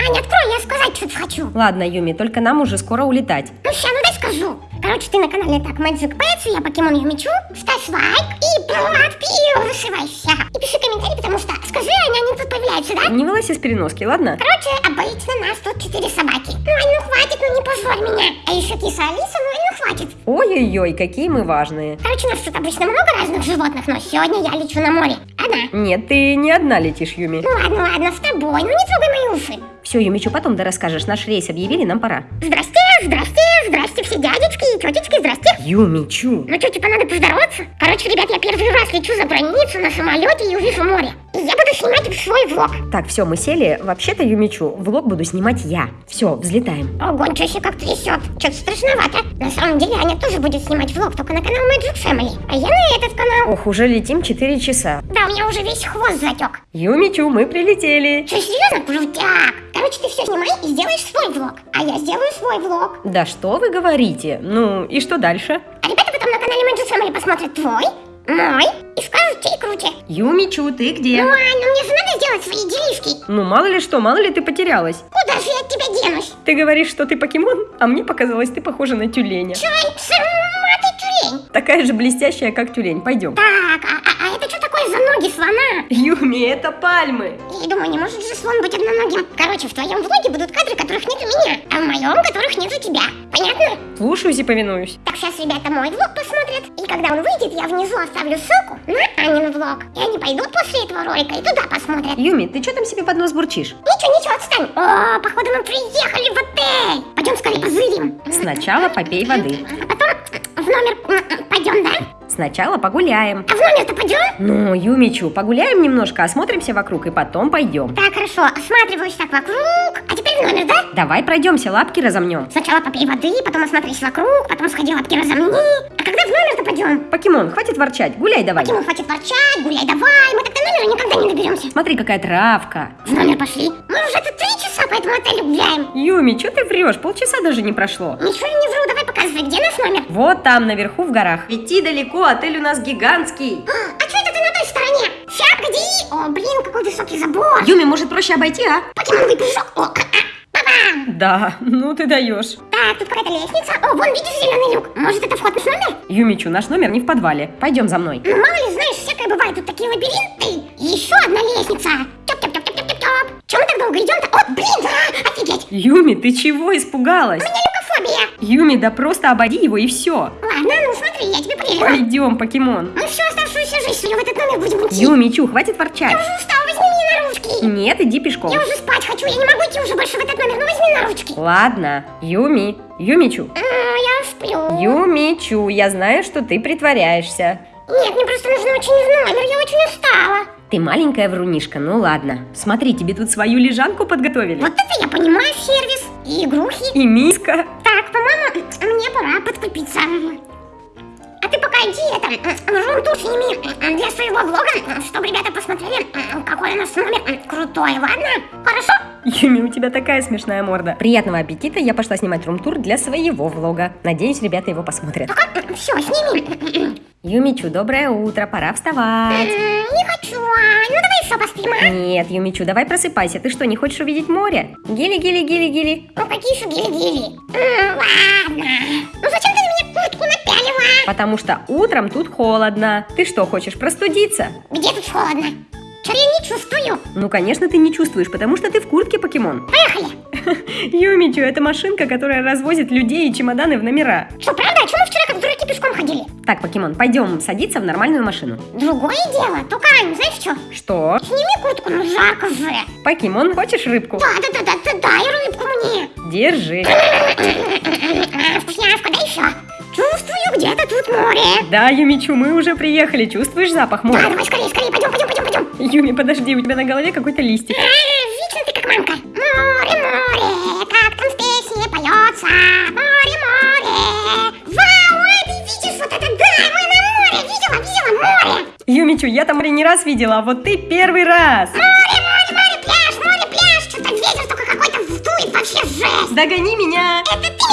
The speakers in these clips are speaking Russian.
Аня, открой, я сказать что-то хочу. Ладно, Юми, только нам уже скоро улетать. Ну ща, ну дай скажу. Короче, ты на канале так Magic Pets, я покемон Юмичу. Ставь лайк и подписывайся. И пиши комментарий, потому что, скажи, Аня, они тут появляются, да? Не вылазь из переноски, ладно? Короче, обычно нас тут четыре собаки. Ну, Ань, ну хватит, ну не позорь меня. А еще киса Алиса, ну, Ань, ну хватит. Ой-ой-ой, какие мы важные. Короче, у нас тут обычно много разных животных, но сегодня я лечу на море. Одна. Нет, ты не одна летишь, Юми. Ну ладно, ладно, с тобой, ну не трогай мои уши. Все, Юмичу, потом да расскажешь. Наш рейс объявили, нам пора. Здрасте, здрасте, здрасте все дядечки и тетечки, здрасте. Юмичу. Ну что, типа надо поздороваться? Короче, ребят, я первый раз лечу за границу на самолете и увижу море. И я буду снимать свой влог. Так, все, мы сели. Вообще-то, Юмичу, влог буду снимать я. Все, взлетаем. Ого, ничего себе как трясет. Что-то страшновато. На самом деле, Аня тоже будет снимать влог, только на канал Magic Family. А я на этот канал. Ох, уже летим 4 часа. Да, у меня уже весь хвост затек. Юмичу, мы прилетели. Что, серьезно? Крутяк. Короче, ты все снимай и сделаешь свой влог. А я сделаю свой влог. Да что вы говорите? Ну, и что дальше? А ребята потом на канале Magic Family посмотрят твой, мой и скажут, чей круче. Юмичу, ты где? Ну, Ань, ну мне же надо сделать свои делишки. Ну, мало ли что, мало ли ты потерялась. Куда же я от тебя денусь? Ты говоришь, что ты покемон, а мне показалось, ты похожа на тюленя. Чё, сама ты тюлень? Такая же блестящая, как тюлень. Пойдем. Так, а, а- а это что такое за ноги слона? Юми, это пальмы. И думаю, не может же слон быть одноногим. Короче, в твоем влоге будут кадры, которых нет у меня, а в моем, которых нет у тебя. Понятно? Слушаюсь и повинуюсь. Так сейчас ребята мой влог посмотрят. И когда он выйдет, я внизу оставлю ссылку на Анин влог. И они пойдут после этого ролика и туда посмотрят. Юми, ты что там себе под нос бурчишь? Ничего, ничего, отстань. О, походу мы приехали в отель. Пойдем скорее позырим. Сначала попей воды. А потом в номер пойдем, да? Сначала погуляем. А в номер-то пойдем? Ну, Юмичу, погуляем немножко, осмотримся вокруг и потом пойдем. Так, хорошо, осматриваюсь так вокруг. А теперь в номер, да? Давай пройдемся, лапки разомнем. Сначала попей воды, потом осмотрись вокруг, потом сходи лапки разомни. А когда в номер-то пойдем? Покемон, хватит ворчать, гуляй давай. Ему хватит ворчать, гуляй давай, мы так до номера никогда не доберемся. Смотри, какая травка. В номер пошли. Мы уже тут три часа по этому отелю гуляем. Юми, что ты врешь? Полчаса даже не прошло. Ничего я не вру, давай показывай, где наш номер? Вот там, наверху в горах. Идти далеко, отель у нас гигантский. А что это ты на той стороне? Ща, погоди. О, блин, какой высокий забор. Юми, может проще обойти, а? Покемоновый прыжок. О, а, а. Да, ну ты даешь. Так, тут какая-то лестница. О, вон, видишь зеленый люк? Может, это вход в наш номер? Юмичу, наш номер не в подвале. Пойдем за мной. Ну, мало ли, знаешь, всякое бывает. Тут такие лабиринты. И еще одна лестница. Тёп-тёп-тёп-тёп-тёп-тёп. Чего мы так долго идем-то? О, блин, а, офигеть. Юми, ты чего испугалась? У люкофобия. Юми, да просто обойди его и все. Ладно, ну смотри, я тебе поверю. Пойдем, покемон. Мы всю оставшуюся жизнь сегодня в этот номер будем идти. Юмичу, хватит ворчать. Я уже устала, возьми меня на ручки. Нет, иди пешком. Я уже спать хочу, я не могу идти уже больше в этот номер, ну возьми на ручки. Ладно, Юми, Юмичу. А, я сплю. Юмичу, я знаю, что ты притворяешься. Нет, мне просто нужно очень в номер, я очень устала. Ты маленькая врунишка, ну ладно. Смотри, тебе тут свою лежанку подготовили. Вот это я понимаю сервис и игрухи. И миска. Так, по-моему, мне пора подкрепиться. А ты пока иди, это, рум-тур сними для своего влога, чтобы ребята посмотрели, какой у нас номер крутой, ладно? Хорошо? Юми, у тебя такая смешная морда. Приятного аппетита, я пошла снимать рум-тур для своего влога. Надеюсь, ребята его посмотрят. Все, сними. Юмичу, доброе утро, пора вставать. Не хочу, а, ну давай еще поспим, а? Нет, Юмичу, давай просыпайся. Ты что, не хочешь увидеть море? Гили-гили-гили-гили. Ну какие еще гили-гили? Ладно. Ну зачем ты на меня куртку напялила? Потому что утром тут холодно. Ты что, хочешь простудиться? Где тут холодно? Что я не чувствую? Ну, конечно, ты не чувствуешь, потому что ты в куртке, покемон. Поехали. Юмичу, это машинка, которая развозит людей и чемоданы в номера. Что, правда? А что мы вчера как дураки пешком ходили? Так, покемон, пойдем садиться в нормальную машину. Другое дело. Только, Ань, знаешь что? Что? Сними куртку, ну жарко же. Покемон, хочешь рыбку? Да, да, да, да, да, дай рыбку мне. Держи. А, вкусняшка, дай еще. Чувствую, где-то тут море. Да, Юмичу, мы уже приехали. Чувствуешь запах Да, моря? давай скорее, скорее, пойдем, пойдем, пойдем. Юми, подожди, у тебя на голове какой-то листик. Вечно ты как мамка. Море, море, как там в песне поется. Море, море. Вау, а ты видишь вот это? Да, мы на море. Видела, видела море. Юмичу, я там море не раз видела, а вот ты первый раз. Море, море, море, пляж, море, пляж. Что-то ветер только какой-то вдует, вообще жесть. Догони меня. Это ты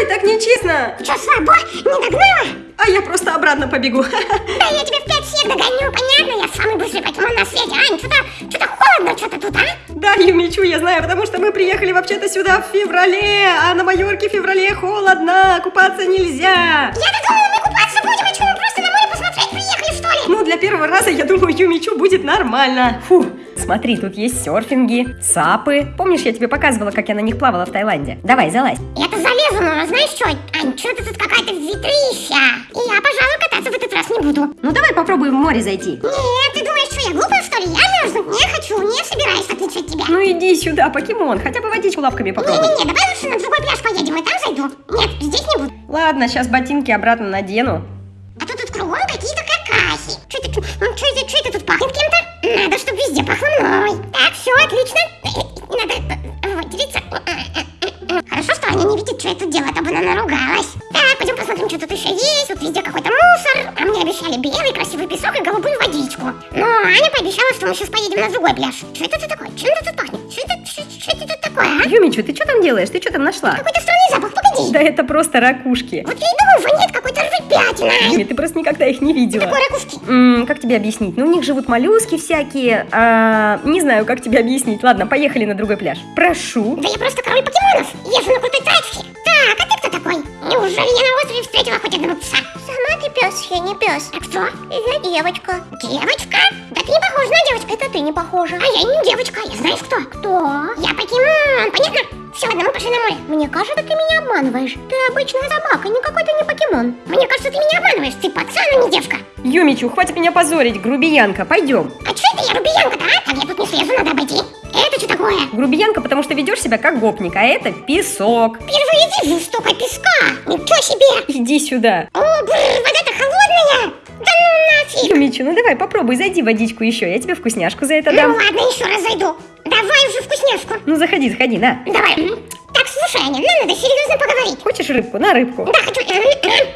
стой, так нечестно. Что, слабо? Не догнала? А я просто обратно побегу. Да я тебе в 5 всех догоню, понятно? Я самый быстрый покемон на свете. Ань, что-то что холодно, что-то тут, а? Да, Юмичу, я знаю, потому что мы приехали вообще-то сюда в феврале, а на Майорке в феврале холодно, купаться нельзя. Я-то думала, мы купаться будем, а что, мы просто на море посмотреть приехали, что ли? Ну, для первого раза, я думаю, Юмичу будет нормально. Фу, смотри, тут есть серфинги, сапы. Помнишь, я тебе показывала, как я на них плавала в Таиланде? Давай, залазь. Я-то залезу, но знаешь что, Ань, что-то тут какая-то ветрища. И я, пожалуй, кататься в этот раз не буду. Ну, давай попробуем в море зайти. Нет, ты думаешь, что я глупая, что ли? Я мерзнуть не хочу, не собираюсь, в отличие от тебя. Ну, иди сюда, покемон, хотя бы водичку лапками попробуй. Не-не-не, давай лучше на другой пляж поедем, и там зайду. Нет, здесь не буду. Ладно, сейчас ботинки обратно надену. А то тут кругом какие-то какахи. Что это, ну, что это, что это тут пахнет кем-то? Надо, чтобы везде пахло мной. Так, все, отлично. Надо э, выделиться. Хорошо, что Аня не видит, что я тут делаю, а то бы она наругалась. Так, пойдем посмотрим, что тут еще есть. Тут везде какой-то мусор. А мне обещали белый красивый песок и голубую водичку. Но Аня пообещала, что мы сейчас поедем на другой пляж. Что это тут такое? Чем это тут пахнет? Что это, что, что это тут такое, а? Юмичу, ты что там делаешь? Ты что там нашла? Какой-то странный запах, погоди. Да это просто ракушки. Вот я и думаю, воняет какой-то рыбятиной. Юми, ты просто никогда их не видела. Такой ракушки. М, как тебе объяснить? Ну, у них живут моллюски всякие. а, не знаю, как тебе объяснить. Ладно, поехали на другой пляж. Прошу. Да я просто король покемонов. Езжу на крутой тачке. Так, а ты кто такой? Неужели я на острове встретила хоть одного пса? Сама ты пес, я не пес. А кто? Я девочка. Девочка? Да ты не похожа на девочку. Это ты не похожа. А я не девочка. Я знаешь кто? Кто? Я покемон. Понятно? Все, ладно, мы пошли на море. Мне кажется, ты меня обманываешь. Ты обычная собака, никакой ты не покемон. Мне кажется, ты меня обманываешь. Ты пацан, а не девка. Юмичу, хватит меня позорить, грубиянка, пойдем. А что это я рубиянка-то, а? Так я тут не слезу, надо обойти. Это что такое? Грубиянка, потому что ведешь себя как гопник, а это песок. Впервые вижу столько песка. Ничего себе. Иди сюда. О, бррр, вода-то холодная! Да ну нафиг! Юмичу, ну давай попробуй, зайди водичку еще, я тебе вкусняшку за это Ну дам. ладно, еще раз зайду. Давай уже вкусняшку. Ну заходи, заходи, на. Давай. Так, слушай, Аня, нам надо серьезно поговорить. Хочешь рыбку? На рыбку. Да, хочу.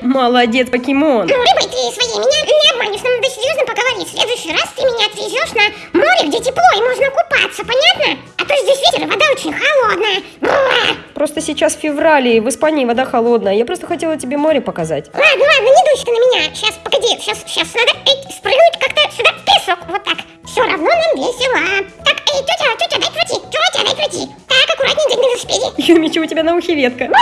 Молодец, покемон. Рыбой ты своей меня не обманешь, нам надо серьезно поговорить. В следующий раз ты меня отвезешь на море, где тепло и можно купаться, понятно? А то здесь ветер и вода очень холодная. Просто сейчас февраль, и в Испании вода холодная. Я просто хотела тебе море показать. Ладно, ладно, не дуйся ты на меня. Сейчас, погоди, сейчас, сейчас надо эй, спрыгнуть как-то сюда в песок. Вот так. Все равно нам весело. Так, эй, тетя, тетя, дай пройти. Тетя, дай пройти. Так, аккуратнее, дядь на велосипеде. Юмичу, у тебя на ухе ветка. Ну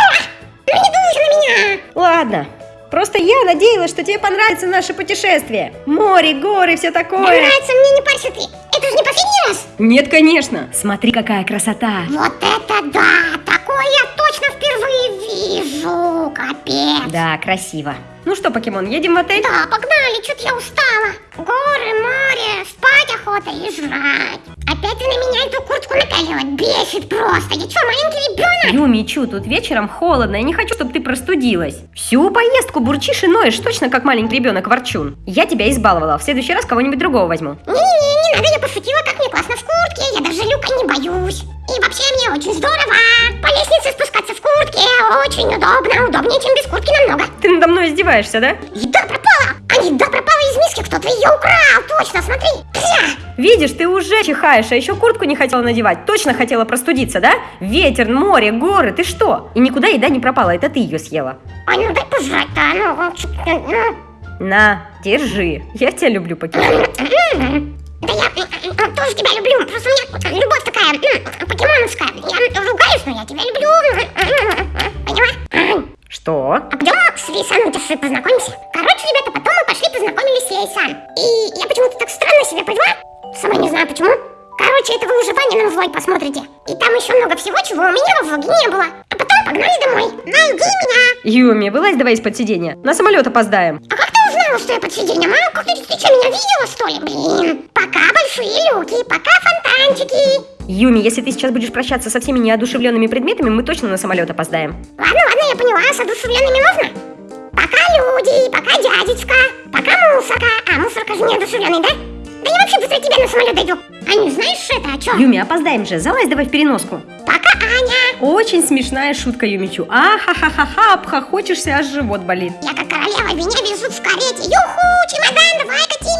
не дуйся на меня. Ладно. Просто я надеялась, что тебе понравится наше путешествие. Море, горы, все Да такое. нравится мне, не парься ты. Это же не последний раз. Нет, конечно. Смотри, какая красота. Вот это да! Такое я точно впервые вижу. Капец. Да, красиво. Ну что, покемон, едем в отель? Да, погнали, что-то я устала. Горы, море, спать охота и жрать. Опять ты на меня эту куртку напялила. Бесит просто. Я что, маленький ребенок? Юмичу, тут вечером холодно, я не хочу, чтобы ты простудилась. Всю поездку бурчишь и ноешь, точно как маленький ребенок ворчун. Я тебя избаловала, в следующий раз кого-нибудь другого возьму. Не-не-не, не надо, я пошутила, как мне классно в куртке. Я даже люка не боюсь. И вообще мне очень здорово. По лестнице спускаться в куртке очень удобно. Удобнее, чем без куртки намного. Ты надо мной издеваешься, да? Еда пропала! А еда пропала из миски, кто-то ее украл, точно, смотри! Пся! Видишь, ты уже чихаешь, а еще куртку не хотела надевать. Точно хотела простудиться, да? Ветер, море, горы, ты что? И никуда еда не пропала, это ты ее съела. А ну дай пожрать-то, ну, вот, ну. На, держи. Я тебя люблю, покемон. Да я м, м, тоже тебя люблю, просто у меня любовь такая покемоновская. Я ругаюсь, но я тебя люблю. Поняла? Что? А пойдем с Утеши познакомимся? Короче, ребята, потом пошли познакомились с Лейсан. И я почему-то так странно себя повела. Сама не знаю почему. Короче, это вы уже Ванином влог посмотрите. И там еще много всего, чего у меня во влоге не было. А потом погнали домой. Найди меня. Юми, вылазь давай из-под сиденья. На самолет опоздаем. А как ты узнала, что я под сиденьем, а? Как ты, ты что, меня видела, что ли? Блин. Пока большие люки, пока фонтанчики. Юми, если ты сейчас будешь прощаться со всеми неодушевленными предметами, мы точно на самолет опоздаем. Ладно, ладно, я поняла, с одушевленными можно? Пока люди, пока дядечка, пока мусорка. А, мусорка же неодушевленный, да? Да я вообще быстро тебя на самолет дойду. Аню, знаешь это, а чё? Юми, опоздаем же, залазь давай в переноску. Пока Аня. Очень смешная шутка, Юмичу. А-ха-ха-ха-ха, обхохочешься, аж живот болит. Я как королева, меня везут в карете. Юху, чемодан, давай кати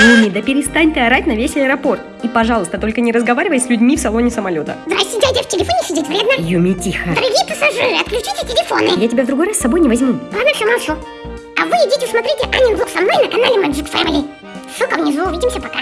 Юми, да перестань ты орать на весь аэропорт. И, пожалуйста, только не разговаривай с людьми в салоне самолета. Здрасте, дядя, в телефоне сидеть вредно. Юми, тихо. Дорогие пассажиры, отключите телефоны. Я тебя в другой раз с собой не возьму. Ладно, все молчу. А вы вы идите смотрите Анин влог со мной на канале Magic Family. Ссылка внизу, увидимся, пока.